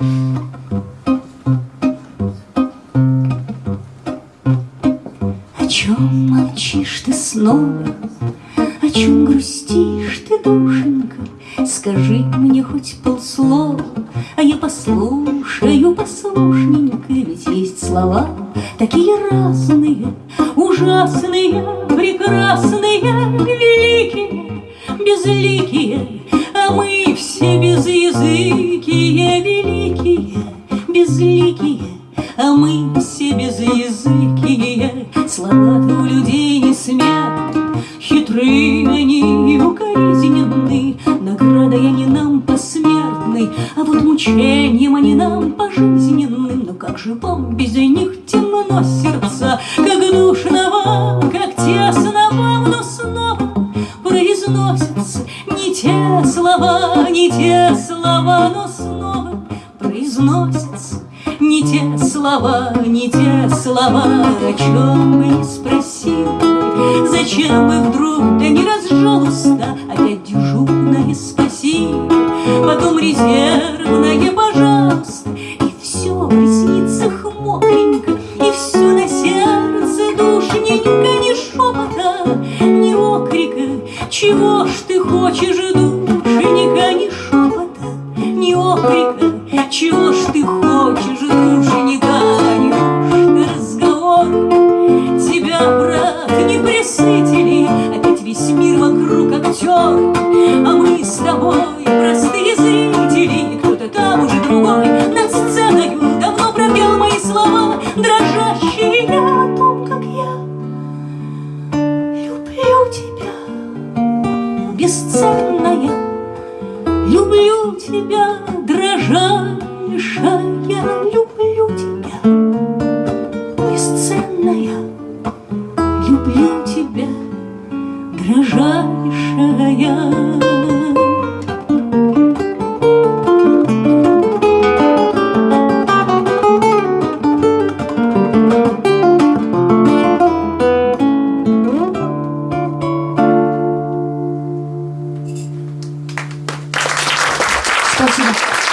О чем молчишь ты снова? О чем грустишь ты, душенька? Скажи мне хоть полслова, А я послушаю послушненько, Ведь есть слова такие разные, Ужасные, прекрасные, мы все безязыкие. Слова-то у людей не смят, Хитрые они, укоризненны, Наградой они нам посмертны, А вот мучением они нам пожизненным. Но как же вам без них темно сердца, Как душно вам, как тесно вам, Но снова произносятся Не те слова, не те слова, Но снова произносятся не те слова, не те слова, о чем бы не спросил. Зачем бы вдруг, да не разжал уста, Опять дежурное спасибо, Потом резервное пожалуйста, И все в ресницах мокренько, И все на сердце душненько, Ни шепота, ни окрика, Чего ж ты хочешь, душенька, ни шепота, ни окрика, Чего ж ты хочешь, душенька, неужто разговор Тебя, брат, не присытили, Опять весь мир вокруг актер, А мы с тобой простые зрители, кто-то там уже другой. Над сценою Давно пропел мои слова, дрожащие о том, как я люблю тебя, бесценная, люблю тебя, Ближайшая люблю тебя, бесценная, люблю тебя, дрожайшая. Спасибо.